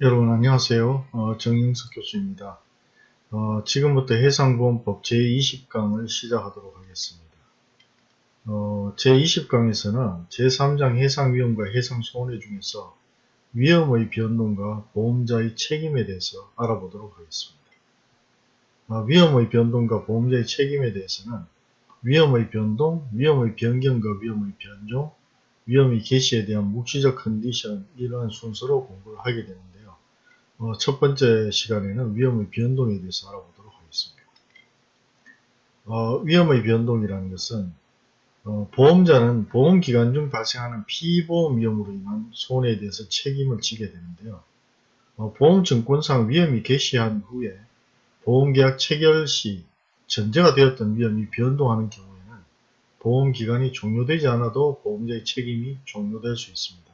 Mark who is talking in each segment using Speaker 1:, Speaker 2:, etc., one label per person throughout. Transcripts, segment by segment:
Speaker 1: 여러분 안녕하세요. 어, 정영석 교수입니다. 어, 지금부터 해상보험법 제20강을 시작하도록 하겠습니다. 어, 제20강에서는 제3장 해상위험과 해상손해 중에서 위험의 변동과 보험자의 책임에 대해서 알아보도록 하겠습니다. 어, 위험의 변동과 보험자의 책임에 대해서는 위험의 변동, 위험의 변경과 위험의 변종, 위험의 개시에 대한 묵시적 컨디션 이러한 순서로 공부를 하게 되는데 어, 첫 번째 시간에는 위험의 변동에 대해서 알아보도록 하겠습니다. 어, 위험의 변동이라는 것은 어, 보험자는 보험기간 중 발생하는 피보험 위험으로 인한 손해에 대해서 책임을 지게 되는데요. 어, 보험증권상 위험이 개시한 후에 보험계약 체결 시 전제가 되었던 위험이 변동하는 경우에는 보험기간이 종료되지 않아도 보험자의 책임이 종료될 수 있습니다.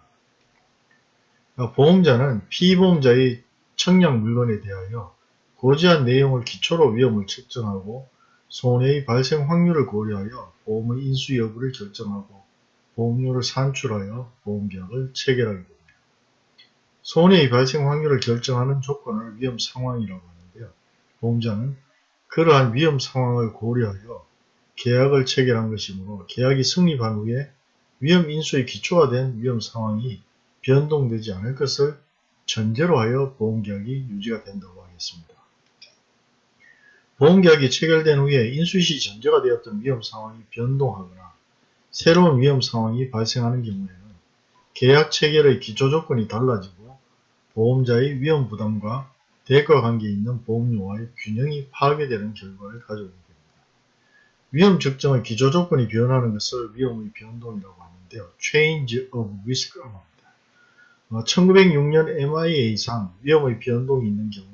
Speaker 1: 어, 보험자는 피보험자의 청약 물건에 대하여 고지한 내용을 기초로 위험을 측정하고 손해의 발생 확률을 고려하여 보험의 인수 여부를 결정하고 보험료를 산출하여 보험계약을 체결하게 됩니다. 손해의 발생 확률을 결정하는 조건을 위험 상황이라고 하는데요. 보험자는 그러한 위험 상황을 고려하여 계약을 체결한 것이므로 계약이 성립한 후에 위험 인수의 기초가 된 위험 상황이 변동되지 않을 것을 전제로 하여 보험계약이 유지가 된다고 하겠습니다. 보험계약이 체결된 후에 인수시 전제가 되었던 위험 상황이 변동하거나 새로운 위험 상황이 발생하는 경우에는 계약 체결의 기초 조건이 달라지고 보험자의 위험 부담과 대가 관계에 있는 보험료와의 균형이 파괴되는 결과를 가져오게 됩니다. 위험 측정의 기초 조건이 변하는 것을 위험의 변동이라고 하는데요. Change of Risk라고 합니다. 1906년 어, MIA상 위험의 변동이 있는 경우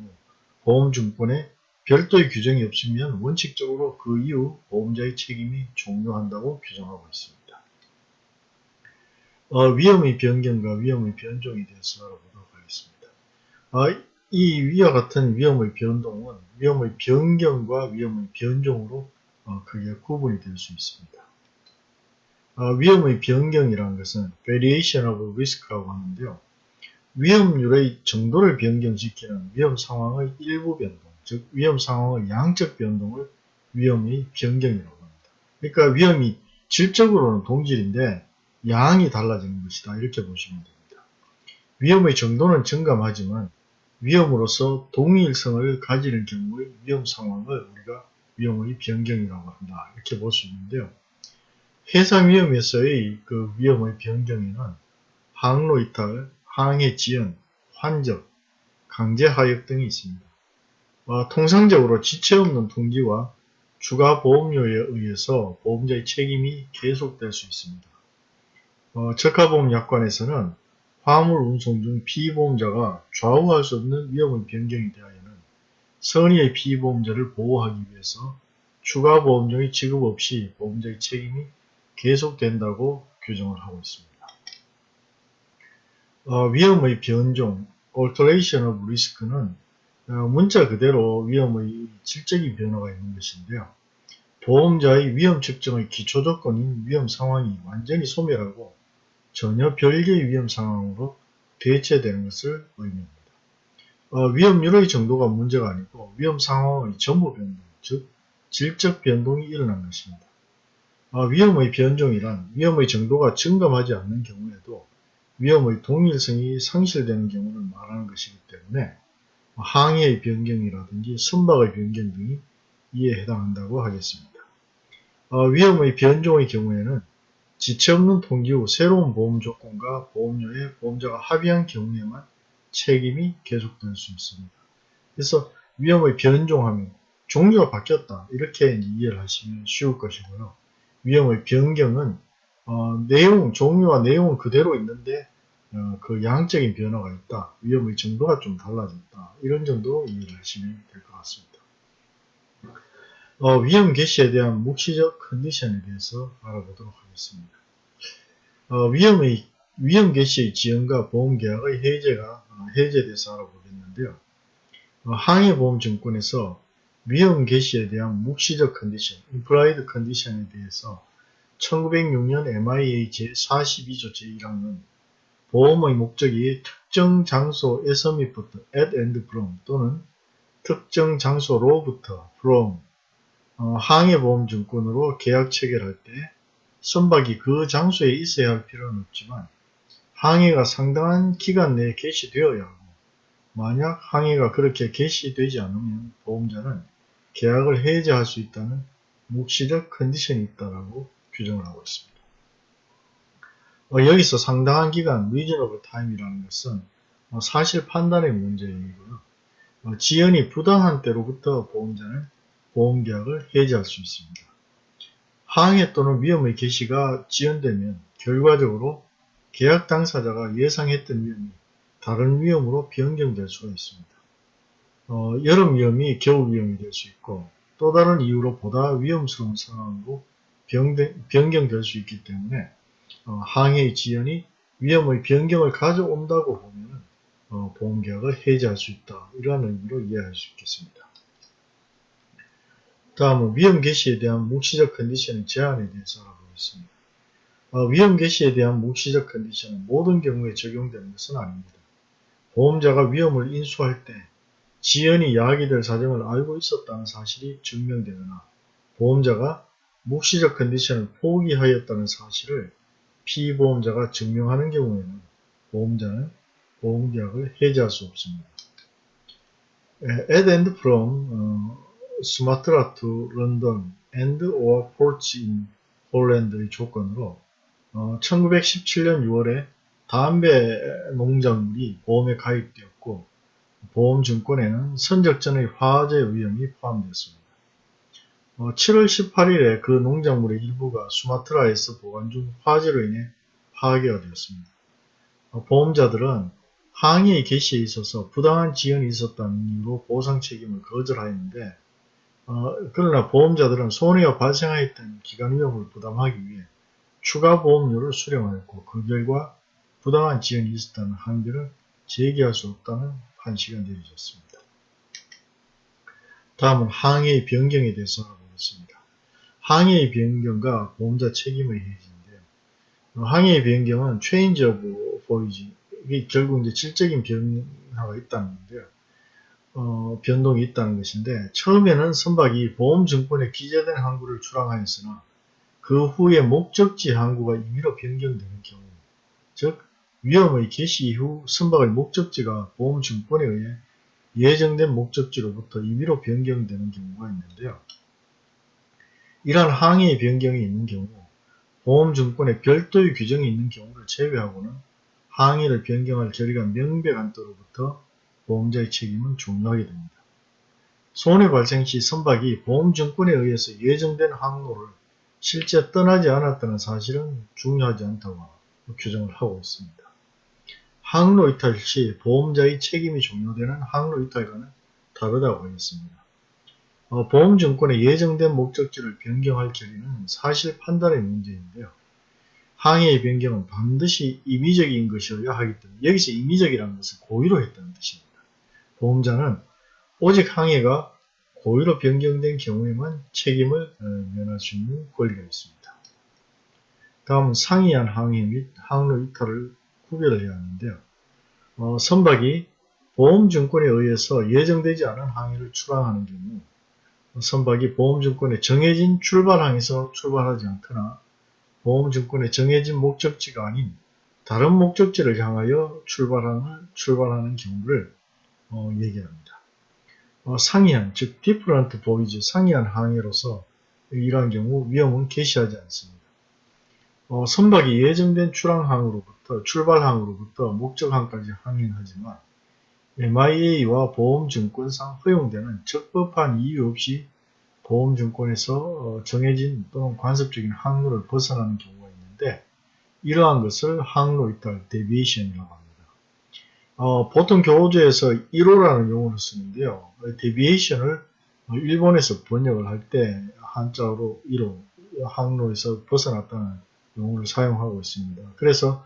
Speaker 1: 보험증권에 별도의 규정이 없으면 원칙적으로 그 이후 보험자의 책임이 종료한다고 규정하고 있습니다. 어, 위험의 변경과 위험의 변종에 대해서 알아보도록 하겠습니다. 어, 이 위와 같은 위험의 변동은 위험의 변경과 위험의 변종으로 어, 크게 구분이 될 수 있습니다. 어, 위험의 변경이라는 것은 variation of risk라고 하는데요. 위험률의 정도를 변경시키는 위험 상황의 일부 변동, 즉 위험 상황의 양적 변동을 위험의 변경이라고 합니다. 그러니까 위험이 질적으로는 동질인데 양이 달라지는 것이다. 이렇게 보시면 됩니다. 위험의 정도는 증감하지만 위험으로서 동일성을 가지는 경우의 위험 상황을 우리가 위험의 변경이라고 한다. 이렇게 볼 수 있는데요. 해상 위험에서의 그 위험의 변경에는 항로 이탈, 항해 지연, 환적, 강제 하역 등이 있습니다. 어, 통상적으로 지체 없는 통지와 추가 보험료에 의해서 보험자의 책임이 계속될 수 있습니다. 어, 적하보험 약관에서는 화물 운송 중 피보험자가 좌우할 수 없는 위험의 변경이 대하여는 선의의 피보험자를 보호하기 위해서 추가 보험료의 지급 없이 보험자의 책임이 계속된다고 규정을 하고 있습니다. 어, 위험의 변종, alteration of risk는 어, 문자 그대로 위험의 질적인 변화가 있는 것인데요. 보험자의 위험 측정의 기초 조건인 위험 상황이 완전히 소멸하고 전혀 별개의 위험 상황으로 대체되는 것을 의미합니다. 어, 위험률의 정도가 문제가 아니고 위험 상황의 전부 변동, 즉 질적 변동이 일어난 것입니다. 어, 위험의 변종이란 위험의 정도가 증감하지 않는 경우에도 위험의 동일성이 상실되는 경우를 말하는 것이기 때문에 항해의 변경이라든지 선박의 변경 등이 이에 해당한다고 하겠습니다. 어, 위험의 변종의 경우에는 지체 없는 통지 후 새로운 보험 조건과 보험료에 보험자가 합의한 경우에만 책임이 계속될 수 있습니다. 그래서 위험의 변종하면 종류가 바뀌었다 이렇게 이해를 하시면 쉬울 것이고요. 위험의 변경은 어, 내용, 종류와 내용은 그대로 있는데 어, 그 양적인 변화가 있다. 위험의 정도가 좀 달라졌다. 이런 정도로 이해를 하시면 될 것 같습니다. 어, 위험 개시에 대한 묵시적 컨디션에 대해서 알아보도록 하겠습니다. 어, 위험의 위험 개시의 지연과 보험계약의 해제가 어, 해제에 대해서 알아보겠는데요. 어, 항해보험증권에서 위험 개시에 대한 묵시적 컨디션, implied condition에 대해서 1906년 MIA 제42조 제1항은 보험의 목적이 특정 장소 에서 밑부터 at and from 또는 특정 장소로부터 from 어, 항해보험증권으로 계약 체결할 때 선박이 그 장소에 있어야 할 필요는 없지만 항해가 상당한 기간 내에 개시되어야 하고 만약 항해가 그렇게 개시되지 않으면 보험자는 계약을 해지할 수 있다는 묵시적 컨디션이 있다라고 규정을 하고 있습니다. 어, 여기서 상당한 기간 reasonable time이라는 것은 어, 사실 판단의 문제이고요. 어, 지연이 부당한 때로부터 보험자는 보험계약을 해지할 수 있습니다. 항해 또는 위험의 개시가 지연되면 결과적으로 계약 당사자가 예상했던 위험이 다른 위험으로 변경될 수가 있습니다. 어, 여름 위험이 겨울 위험이 될 수 있고 또 다른 이유로 보다 위험스러운 상황으로 변경 될 수 있기 때문에 어, 항해의 지연이 위험의 변경을 가져온다고 보면 어, 보험계약을 해지할 수 있다. 이러한 의미로 이해할 수 있겠습니다. 다음은 위험 개시에 대한 묵시적 컨디션의 제한에 대해서 알아보겠습니다. 어, 위험 개시에 대한 묵시적 컨디션은 모든 경우에 적용되는 것은 아닙니다. 보험자가 위험을 인수할 때 지연이 야기될 사정을 알고 있었다는 사실이 증명되거나 보험자가 묵시적 컨디션을 포기하였다는 사실을 피보험자가 증명하는 경우에는 보험자는 보험계약을 해지할 수 없습니다. At and from 어, Sumatra to London and or ports in Holland의 조건으로 어, 1917년 6월에 담배 농작물이 보험에 가입되었고 보험증권에는 선적전의 화재 위험이 포함되었습니다. 어, 7월 18일에 그 농작물의 일부가 수마트라에서 보관 중 화재로 인해 파괴가 되었습니다. 어, 보험자들은 항해의 개시에 있어서 부당한 지연이 있었다는 이유로 보상 책임을 거절하였는데 어, 그러나 보험자들은 손해가 발생하였던 기간 위험을 부담하기 위해 추가 보험료를 수령하였고 그 결과 부당한 지연이 있었다는 항변을 제기할 수 없다는 판시가 내려졌습니다. 다음은 항해의 변경에 대해서 알아보겠습니다. 항해의 변경과 보험자 책임의 해지인데요. 항해의 변경은 change of voyage 결국 이제 질적인 변화가 있다는 건데요. 어, 변동이 있다는 것인데 처음에는 선박이 보험증권에 기재된 항구를 출항하였으나 그 후에 목적지 항구가 임의로 변경되는 경우 즉 위험의 개시 이후 선박의 목적지가 보험증권에 의해 예정된 목적지로부터 임의로 변경되는 경우가 있는데요. 이러한 항해의 변경이 있는 경우 보험증권에 별도의 규정이 있는 경우를 제외하고는 항해를 변경할 결의가 명백한 때로부터 보험자의 책임은 종료하게 됩니다. 손해 발생 시 선박이 보험증권에 의해서 예정된 항로를 실제 떠나지 않았다는 사실은 중요하지 않다고 규정을 하고 있습니다. 항로 이탈 시 보험자의 책임이 종료되는 항로 이탈과는 다르다고 하겠습니다. 어, 보험증권의 예정된 목적지를 변경할 결의는 사실 판단의 문제인데요. 항해의 변경은 반드시 임의적인 것이어야 하기 때문에 여기서 임의적이라는 것은 고의로 했다는 뜻입니다. 보험자는 오직 항해가 고의로 변경된 경우에만 책임을 어, 면할 수 있는 권리가 있습니다. 다음은 상이한 항해 및 항로 이탈을 구별해야 하는데요. 어, 선박이 보험증권에 의해서 예정되지 않은 항해를 출항하는 경우 선박이 보험증권에 정해진 출발항에서 출발하지 않거나 보험증권에 정해진 목적지가 아닌 다른 목적지를 향하여 출발하는, 출발하는 경우를 어, 얘기합니다. 어, 상이한, 즉 different voyage, 상이한 항해로서 이러한 경우 위험은 개시하지 않습니다. 어, 선박이 예정된 출항항으로부터 출발항으로부터 목적항까지 항행하지만 MIA와 보험증권상 허용되는 적법한 이유 없이 보험증권에서 어, 정해진 또는 관습적인 항로를 벗어나는 경우가 있는데 이러한 것을 항로 이탈, deviation이라고 합니다. 어, 보통 교재에서 이로라는 용어를 쓰는데요. deviation을 일본에서 번역을 할 때 한자로 이로, 항로에서 벗어났다는 용어를 사용하고 있습니다. 그래서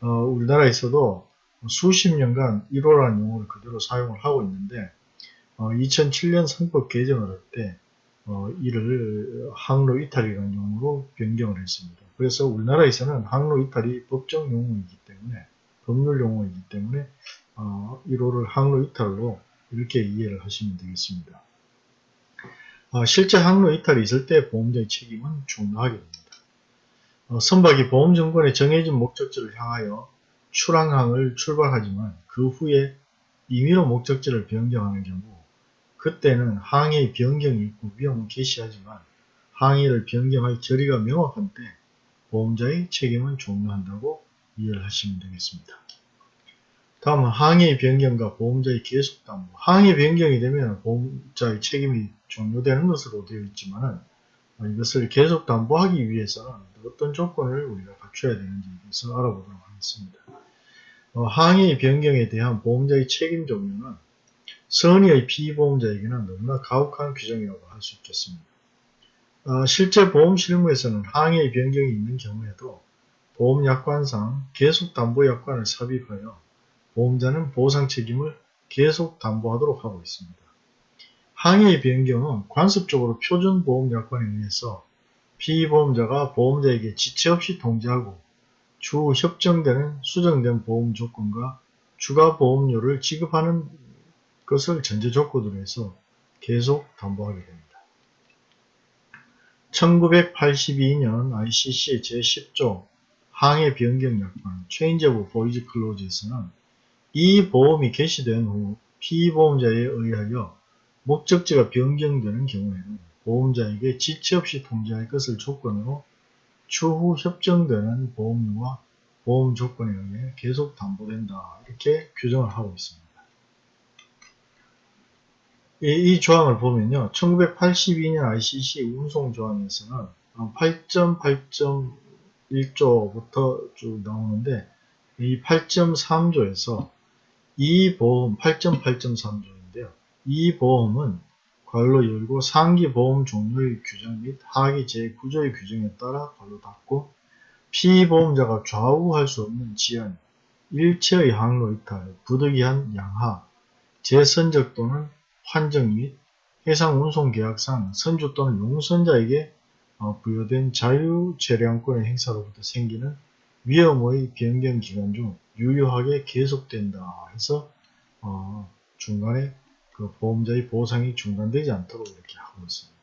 Speaker 1: 어, 우리나라에서도 수십 년간 이로라는 용어를 그대로 사용을 하고 있는데 어, 2007년 선법 개정을 할때 어, 이를 항로 이탈이라는 용어로 변경을 했습니다. 그래서 우리나라에서는 항로 이탈이 법정 용어이기 때문에 법률 용어이기 때문에 어, 1호를 항로 이탈로 이렇게 이해를 하시면 되겠습니다. 어, 실제 항로 이탈이 있을 때 보험자의 책임은 중요하게 됩니다. 어, 선박이 보험증권에 정해진 목적지를 향하여 출항항을 출발하지만 그 후에 임의로 목적지를 변경하는 경우 그때는 항해의 변경이 있고 위험은 개시하지만 항해를 변경할 저리가 명확한 때 보험자의 책임은 종료한다고 이해를 하시면 되겠습니다. 다음은 항해 변경과 보험자의 계속 담보. 항해 변경이 되면 보험자의 책임이 종료되는 것으로 되어 있지만 이것을 계속 담보하기 위해서는 어떤 조건을 우리가 갖춰야 되는지 대해서 알아보도록 하겠습니다. 어, 항해 변경에 대한 보험자의 책임 종류는 선의의 피보험자에게는 너무나 가혹한 규정이라고 할 수 있겠습니다. 어, 실제 보험 실무에서는 항해 변경이 있는 경우에도 보험약관상 계속담보약관을 삽입하여 보험자는 보상 책임을 계속 담보하도록 하고 있습니다. 항해의 변경은 관습적으로 표준보험약관에 의해서 피보험자가 보험자에게 지체 없이 통지하고 추후 협정되는 수정된 보험 조건과 추가 보험료를 지급하는 것을 전제 조건으로 해서 계속 담보하게 됩니다. 1982년 ICC 제10조 항해 변경 약관 Change of Voyage Clause에서는 이 보험이 개시된 후 피보험자에 의하여 목적지가 변경되는 경우에는 보험자에게 지체 없이 통지할 것을 조건으로 추후 협정되는 보험료와 보험 조건에 의해 계속 담보된다 이렇게 규정을 하고 있습니다. 이, 조항을 보면요. 1982년 ICC 운송 조항에서는 8.8.1조부터 쭉 나오는데 이 8.3조에서 이 보험 8.8.3조인데요. 이 보험은 괄로 열고 상기 보험 종료의 규정 및 하기 제9조의 규정에 따라 괄로 닫고 피보험자가 좌우할 수 없는 지연, 일체의 항로 이탈, 부득이한 양하, 재선적 또는 환정 및 해상 운송 계약상 선주 또는 용선자에게 어, 부여된 자유재량권의 행사로부터 생기는 위험의 변경 기간 중 유효하게 계속된다 해서 어, 중간에 그 보험자의 보상이 중단되지 않도록 이렇게 하고 있습니다.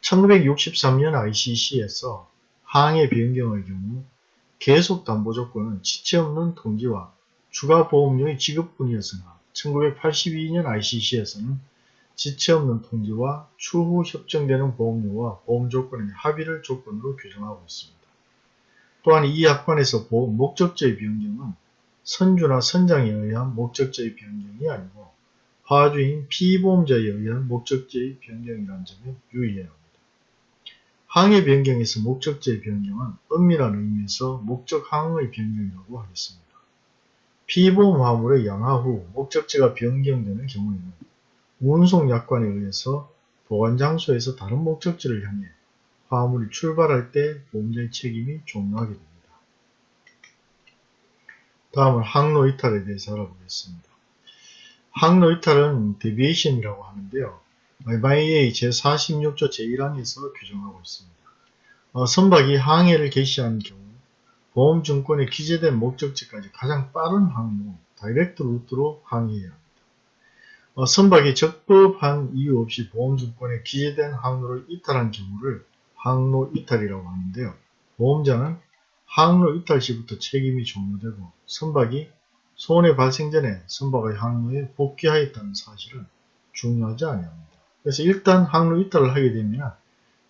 Speaker 1: 1963년 ICC에서 항해 변경의 경우 계속 담보 조건은 지체 없는 통지와 추가 보험료의 지급뿐이었으나 1982년 ICC에서는 지체 없는 통지와 추후 협정되는 보험료와 보험 조건의 합의를 조건으로 규정하고 있습니다. 또한 이 약관에서 보험 목적지의 변경은 선주나 선장에 의한 목적지의 변경이 아니고 화주인 피보험자에 의한 목적지의 변경이라는 점에 유의해야 합니다. 항해 변경에서 목적지의 변경은 엄밀한 의미에서 목적 항의 변경이라고 하겠습니다. 피보험 화물의 양하 후 목적지가 변경되는 경우에는 운송 약관에 의해서 보관 장소에서 다른 목적지를 향해 화물이 출발할 때 보험자의 책임이 종료하게 됩니다. 다음은 항로 이탈에 대해서 알아보겠습니다. 항로 이탈은 deviation이라고 하는데요. MIA 제46조 제1항에서 규정하고 있습니다. 어, 선박이 항해를 개시한 경우 보험증권에 기재된 목적지까지 가장 빠른 항로, direct route로 항해해야 합니다. 어, 선박이 적법한 이유 없이 보험증권에 기재된 항로를 이탈한 경우를 항로 이탈이라고 하는데요. 보험자는 항로 이탈 시부터 책임이 종료되고 선박이 손해 발생 전에 선박의 항로에 복귀하였다는 사실은 중요하지 아니합니다. 그래서 일단 항로 이탈을 하게 되면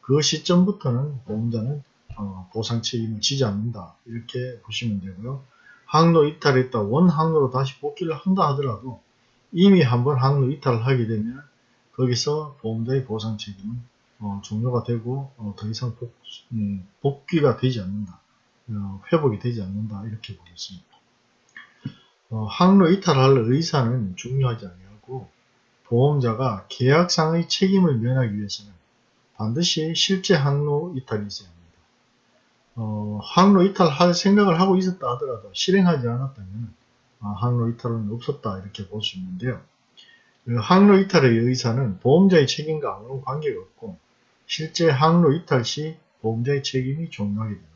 Speaker 1: 그 시점부터는 보험자는 어, 보상 책임을 지지 않는다 이렇게 보시면 되고요. 항로 이탈했다 원 항로로 다시 복귀를 한다 하더라도 이미 한번 항로 이탈을 하게 되면 거기서 보험자의 보상 책임은 어, 종료가 되고 어, 더 이상 복, 음, 복귀가 되지 않는다. 어, 회복이 되지 않는다. 이렇게 보겠습니다. 어, 항로 이탈할 의사는 중요하지 아니하고 보험자가 계약상의 책임을 면하기 위해서는 반드시 실제 항로 이탈이 있어야 합니다. 어, 항로 이탈할 생각을 하고 있었다 하더라도 실행하지 않았다면 아, 항로 이탈은 없었다 이렇게 볼 수 있는데요. 그 항로 이탈의 의사는 보험자의 책임과 아무런 관계가 없고 실제 항로 이탈 시 보험자의 책임이 종료하게 됩니다.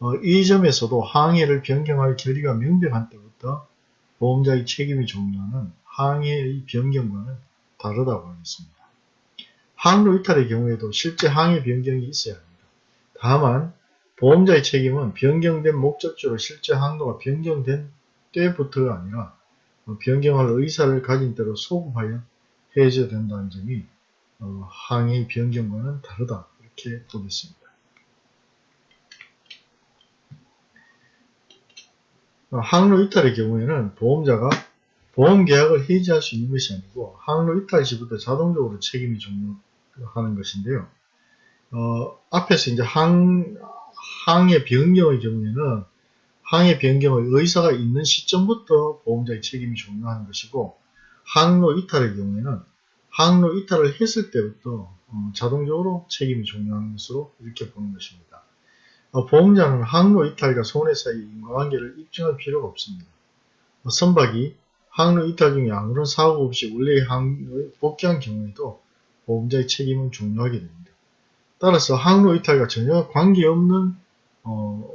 Speaker 1: 어, 이 점에서도 항해를 변경할 결의가 명백한 때부터 보험자의 책임이 종료하는 항해의 변경과는 다르다고 하겠습니다. 항로 이탈의 경우에도 실제 항해 변경이 있어야 합니다. 다만 보험자의 책임은 변경된 목적지로 실제 항로가 변경된 때부터가 아니라 변경할 의사를 가진 때로 소급하여 해줘야 된다는 점이 어, 항해 변경과는 다르다 이렇게 보겠습니다. 항로 이탈의 경우에는 보험자가 보험 계약을 해지할 수 있는 것이 아니고 항로 이탈 시부터 자동적으로 책임이 종료하는 것인데요. 어, 앞에서 이제 항, 항해 변경의 경우에는 항해 변경의 의사가 있는 시점부터 보험자의 책임이 종료하는 것이고 항로 이탈의 경우에는 항로 이탈을 했을 때부터 어, 자동적으로 책임이 종료하는 것으로 이렇게 보는 것입니다. 어, 보험자는 항로 이탈과 손해 사이의 인과관계를 입증할 필요가 없습니다. 어, 선박이 항로 이탈 중에 아무런 사고 없이 원래의 항로에 복귀한 경우에도 보험자의 책임은 종료하게 됩니다. 따라서 항로 이탈과 전혀 관계없는 어,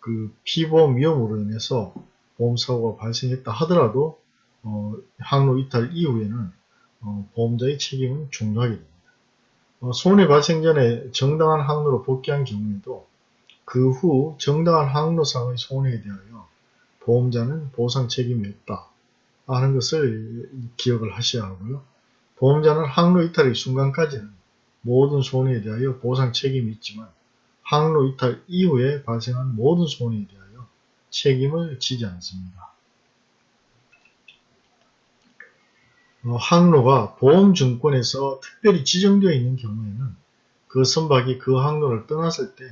Speaker 1: 그 피보험 위험으로 인해서 보험사고가 발생했다 하더라도 어, 항로 이탈 이후에는 어, 보험자의 책임은 종료하게 됩니다. 어, 손해 발생 전에 정당한 항로로 복귀한 경우에도 그 후 정당한 항로상의 손해에 대하여 보험자는 보상 책임이 없다 하는 것을 기억을 하셔야 하고요. 보험자는 항로 이탈의 순간까지는 모든 손해에 대하여 보상 책임이 있지만 항로 이탈 이후에 발생한 모든 손해에 대하여 책임을 지지 않습니다. 어, 항로가 보험증권에서 특별히 지정되어 있는 경우에는 그 선박이 그 항로를 떠났을 때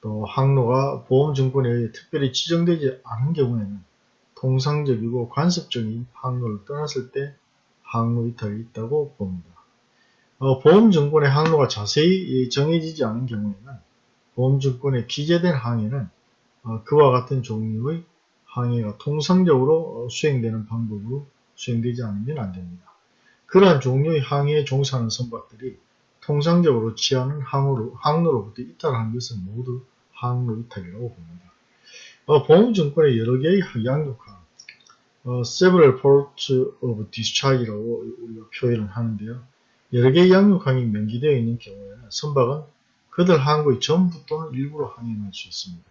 Speaker 1: 또 항로가 보험증권에 의해 특별히 지정되지 않은 경우에는 통상적이고 관습적인 항로를 떠났을 때 항로 이탈이 있다고 봅니다. 어, 보험증권의 항로가 자세히 정해지지 않은 경우에는 보험증권에 기재된 항해는 어, 그와 같은 종류의 항해가 통상적으로 어, 수행되는 방법으로 수행되지 않으면 안됩니다. 그러한 종류의 항해에 종사하는 선박들이 통상적으로 취하는 항로로, 항로로부터 이탈한 것은 모두 항로 이탈이라고 봅니다. 어, 보험증권의 여러 개의 양육항, 어, several ports of discharge라고 우리가 표현을 하는데요. 여러 개의 양육항이 명기되어 있는 경우에는 선박은 그들 항구의 전부 또는 일부로 항행할 수 있습니다.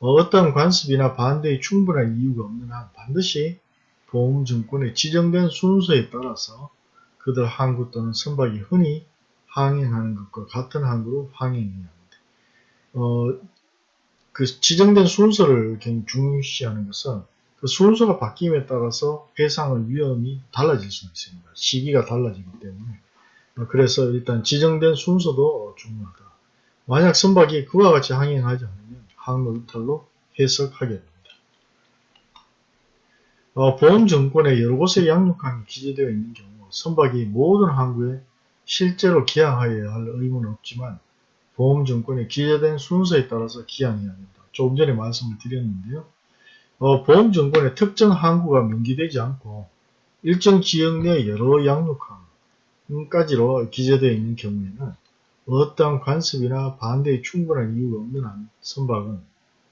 Speaker 1: 어떤 관습이나 반대의 충분한 이유가 없는 한 반드시 보험증권의 지정된 순서에 따라서 그들 항구 또는 선박이 흔히 항행하는 것과 같은 항구로 항행해야 합니다. 어, 그 지정된 순서를 굉장히 중시하는 것은 그 순서가 바뀜에 따라서 해상의 위험이 달라질 수 있습니다. 시기가 달라지기 때문에 어, 그래서 일단 지정된 순서도 중요하다. 만약 선박이 그와 같이 항행하지 않으면 항로 이탈로 해석하게 됩니다. 어, 보험증권에 여러 곳에 양육항이 기재되어 있는 경우 선박이 모든 항구에 실제로 기항하여야 할 의무는 없지만 보험증권에 기재된 순서에 따라서 기항해야 합니다. 조금 전에 말씀을 드렸는데요. 어, 보험증권에 특정 항구가 명기되지 않고 일정 지역 내 여러 양육항까지로 기재되어 있는 경우에는 어떠한 관습이나 반대의 충분한 이유가 없는 한 선박은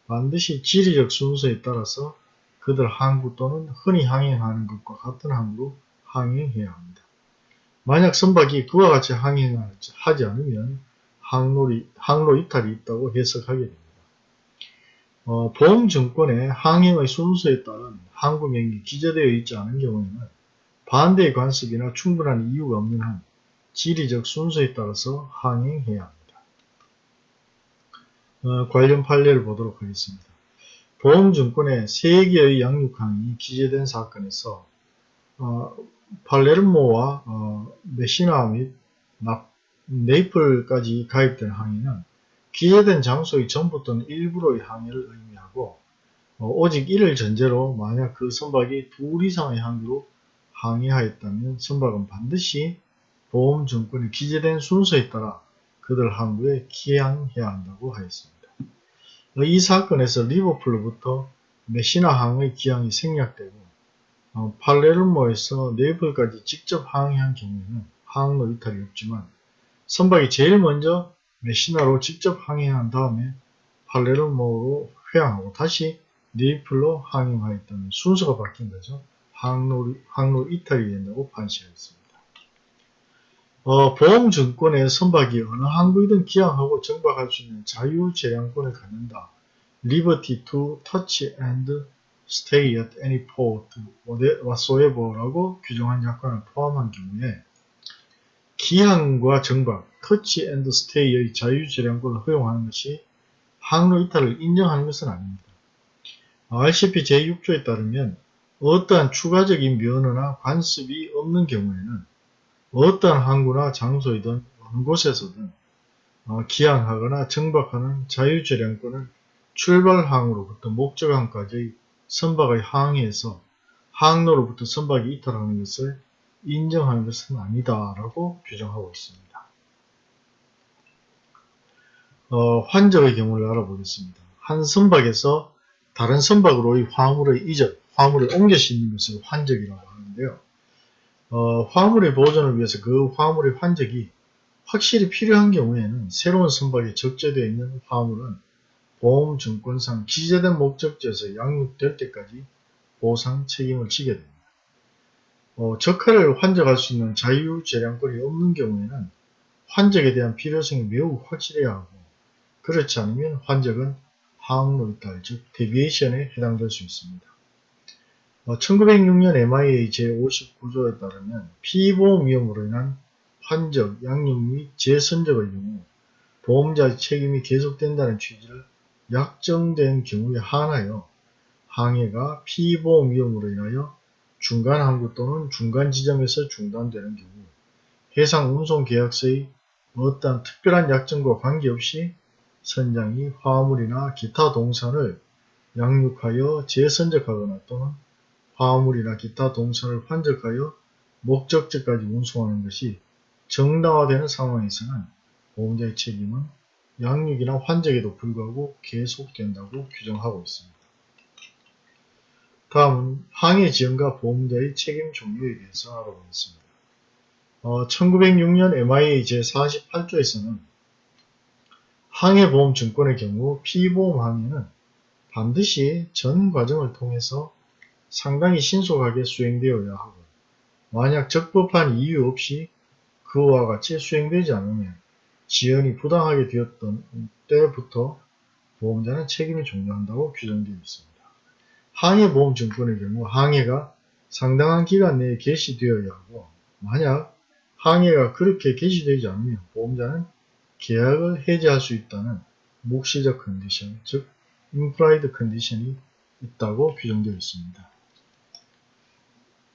Speaker 1: 반드시 지리적 순서에 따라서 그들 항구 또는 흔히 항행하는 것과 같은 항구로 항행해야 합니다. 만약 선박이 그와 같이 항행하지 않으면 항로리, 항로 이탈이 있다고 해석하게 됩니다. 어, 보험증권의 항행의 순서에 따른 항구명이 기재되어 있지 않은 경우에는 반대의 관습이나 충분한 이유가 없는 한 지리적 순서에 따라서 항행해야 합니다. 어, 관련 판례를 보도록 하겠습니다. 보험증권에 3개의 양육항이 기재된 사건에서 어, 팔레르모와 어, 메시나 및 네이플까지 가입된 항해는 기재된 장소의 전부 또는 일부로의 항해를 의미하고 어, 오직 이를 전제로 만약 그 선박이 둘 이상의 항구로 항해하였다면 선박은 반드시 보험증권에 기재된 순서에 따라 그들 항구에 기항해야 한다고 하였습니다. 이 사건에서 리버풀로부터 메시나항의 기항이 생략되고 어, 팔레르모에서 네이플까지 직접 항해한 경우에는 항로 이탈이 없지만 선박이 제일 먼저 메시나로 직접 항해한 다음에 팔레르모로 회항하고 다시 네이플로 항행하였다는 순서가 바뀐 거죠. 항로, 항로 이탈이 된다고 판시했습니다. 어, 보험증권의 선박이 어느 항구이든 기항하고 정박할 수 있는 자유재량권을 갖는다. Liberty to touch and stay at any port whatsoever라고 규정한 약관을 포함한 경우에 기항과 정박, touch and stay의 자유재량권을 허용하는 것이 항로 이탈을 인정하는 것은 아닙니다. RCP 제6조에 따르면 어떠한 추가적인 면허나 관습이 없는 경우에는 어떠한 항구나 장소이든 어느 곳에서든 어, 기항하거나 정박하는 자유재량권을 출발항으로부터 목적항까지 선박의 항해에서 항로로부터 선박이 이탈하는 것을 인정하는 것은 아니다라고 규정하고 있습니다. 어, 환적의 경우를 알아보겠습니다. 한 선박에서 다른 선박으로의 화물의 이전, 화물을 옮겨 싣는 것을 환적이라고 하는데요. 어, 화물의 보존을 위해서 그 화물의 환적이 확실히 필요한 경우에는 새로운 선박에 적재되어 있는 화물은 보험증권상 기재된 목적지에서 양육될 때까지 보상 책임을 지게 됩니다. 어, 적하를 환적할 수 있는 자유재량권이 없는 경우에는 환적에 대한 필요성이 매우 확실해야 하고 그렇지 않으면 환적은 항로 이탈, 즉 데비에이션에 해당될 수 있습니다. 어, 1906년 MIA 제59조에 따르면 피보험 위험으로 인한 환적, 양육 및 재선적의 경우 보험자의 책임이 계속된다는 취지를 약정된 경우에 한하여 항해가 피보험 위험으로 인하여 중간 항구 또는 중간 지점에서 중단되는 경우 해상 운송 계약서의 어떠한 특별한 약정과 관계없이 선장이 화물이나 기타 동산을 양육하여 재선적하거나 또는 화물이나 기타 동산을 환적하여 목적지까지 운송하는 것이 정당화되는 상황에서는 보험자의 책임은 양육이나 환적에도 불구하고 계속된다고 규정하고 있습니다. 다음은 항해 지연과 보험자의 책임 종류에 대해서 알아보겠습니다. 어, 1906년 MIA 제48조에서는 항해보험증권의 경우 피보험 항해는 반드시 전 과정을 통해서 상당히 신속하게 수행되어야 하고 만약 적법한 이유 없이 그와 같이 수행되지 않으면 지연이 부당하게 되었던 때부터 보험자는 책임이 종료한다고 규정되어 있습니다. 항해보험증권의 경우 항해가 상당한 기간 내에 개시되어야 하고 만약 항해가 그렇게 개시되지 않으면 보험자는 계약을 해지할 수 있다는 묵시적 컨디션, 즉 임플라이드 컨디션이 있다고 규정되어 있습니다.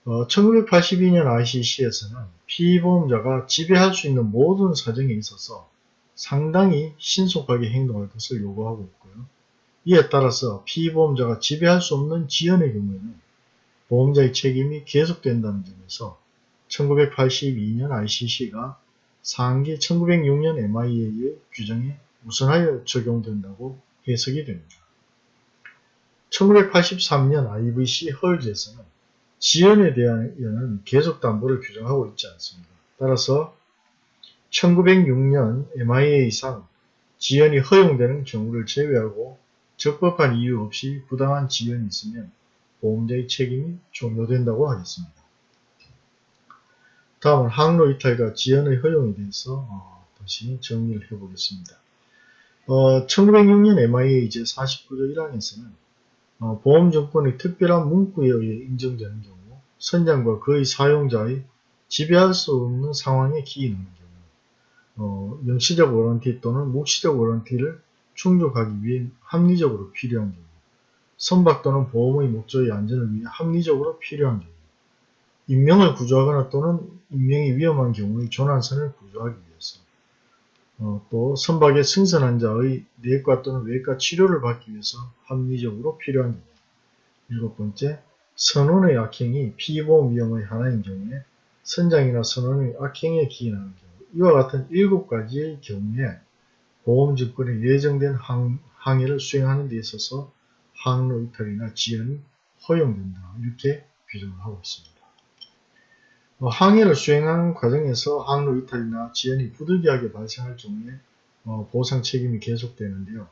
Speaker 1: 어, 1982년 ICC에서는 피보험자가 지배할 수 있는 모든 사정에 있어서 상당히 신속하게 행동할 것을 요구하고 있고요. 이에 따라서 피보험자가 지배할 수 없는 지연의 경우에는 보험자의 책임이 계속된다는 점에서 1982년 ICC가 상기 1906년 MIA의 규정에 우선하여 적용된다고 해석이 됩니다. 1983년 IVC 헐즈에서는 지연에 대한 계속 담보를 규정하고 있지 않습니다. 따라서 1906년 MIA상 지연이 허용되는 경우를 제외하고 적법한 이유 없이 부당한 지연이 있으면 보험자의 책임이 종료된다고 하겠습니다. 다음은 항로 이탈과 지연의 허용에 대해서 어, 다시 정리를 해보겠습니다. 어, 1906년 MIA 제49조 1항에서는 어, 보험증권의 특별한 문구에 의해 인정되는 경우 선장과 그의 사용자의 지배할 수 없는 상황에 기인하는 경우 어, 영시적 워런티 또는 묵시적 워런티를 충족하기 위해 합리적으로 필요한 경우 선박 또는 보험의 목적의 안전을 위해 합리적으로 필요한 경우 인명을 구조하거나 또는 인명이 위험한 경우의 조난선을 구조하기 위해서 어, 또 선박의 승선한 자의 내과 또는 외과 치료를 받기 위해서 합리적으로 필요한 경우. 일곱 번째 선원의 악행이 피보험 위험의 하나인 경우에 선장이나 선원의 악행에 기인하는 경우. 이와 같은 일곱 가지의 경우에 보험증권에 예정된 항, 항해를 수행하는 데 있어서 항로 이탈이나 지연이 허용된다 이렇게 규정을 하고 있습니다. 어, 항해를 수행하는 과정에서 항로 이탈이나 지연이 부득이하게 발생할 경우에 어, 보상 책임이 계속되는데요.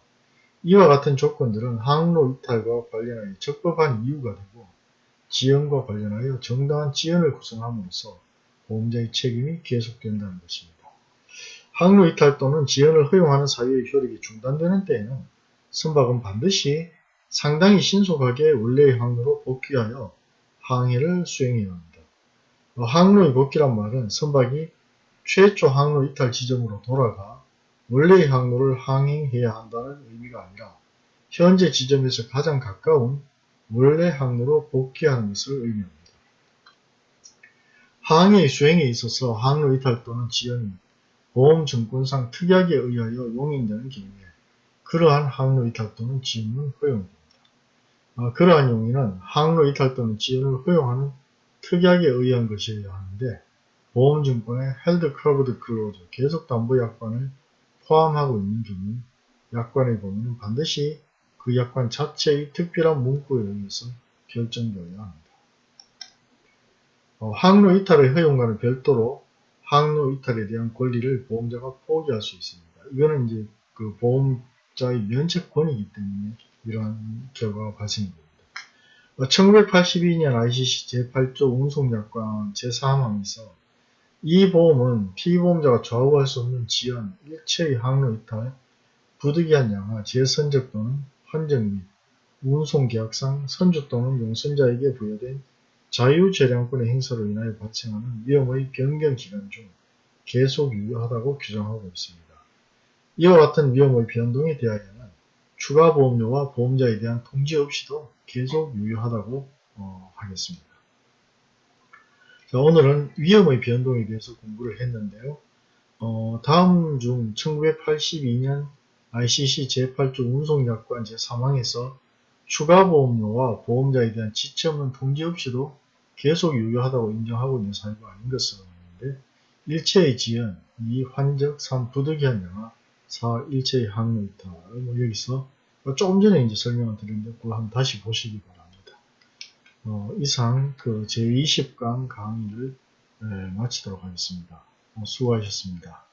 Speaker 1: 이와 같은 조건들은 항로 이탈과 관련하여 적법한 이유가 되고 지연과 관련하여 정당한 지연을 구성함으로써 보험자의 책임이 계속된다는 것입니다. 항로 이탈 또는 지연을 허용하는 사유의 효력이 중단되는 때에는 선박은 반드시 상당히 신속하게 원래의 항로로 복귀하여 항해를 수행해야 합니다. 어, 항로의 복귀란 말은 선박이 최초 항로 이탈 지점으로 돌아가 원래의 항로를 항행해야 한다는 의미가 아니라 현재 지점에서 가장 가까운 원래 항로로 복귀하는 것을 의미합니다. 항해 수행에 있어서 항로 이탈 또는 지연이 보험증권상 특약에 의하여 용인되는 경우에 그러한 항로 이탈 또는 지연은 허용됩니다. 어, 그러한 용인은 항로 이탈 또는 지연을 허용하는 특약에 의한 것이어야 하는데 보험증권의 held covered clause 계속 담보 약관을 포함하고 있는 경우 약관의 범위는 반드시 그 약관 자체의 특별한 문구에 의해서 결정되어야 합니다. 어, 항로 이탈의 허용과는 별도로 항로 이탈에 대한 권리를 보험자가 포기할 수 있습니다. 이거는 이제 그 보험자의 면책권이기 때문에 이러한 결과가 발생됩니다. 1982년 ICC 제8조 운송약관 제3항에서 이 보험은 피보험자가 좌우할 수 없는 지연, 일체의 항로 이탈, 부득이한 양하, 재선적 또는 환정 및 운송계약상 선주 또는 용선자에게 부여된 자유재량권의 행사로 인하여 발생하는 위험의 변경기간 중 계속 유효하다고 규정하고 있습니다. 이와 같은 위험의 변동에 대하여는 추가 보험료와 보험자에 대한 통지 없이도 계속 유효하다고 어, 하겠습니다. 자, 오늘은 위험의 변동에 대해서 공부를 했는데요. 어, 다음 중 1982년 ICC 제8조 운송약관 제3항에서 추가 보험료와 보험자에 대한 지체 없는 통지 없이도 계속 유효하다고 인정하고 있는 사유가 아닌 것으로 보는데 일체의 지연, 2. 환적, 3. 부득이한 영하, 4. 일체의 항로 이탈 뭐 여기서 조금 전에 이제 설명을 드렸는데 그걸 한번 다시 보시기 바랍니다. 어, 이상 그 제20강 강의를 에, 마치도록 하겠습니다. 어, 수고하셨습니다.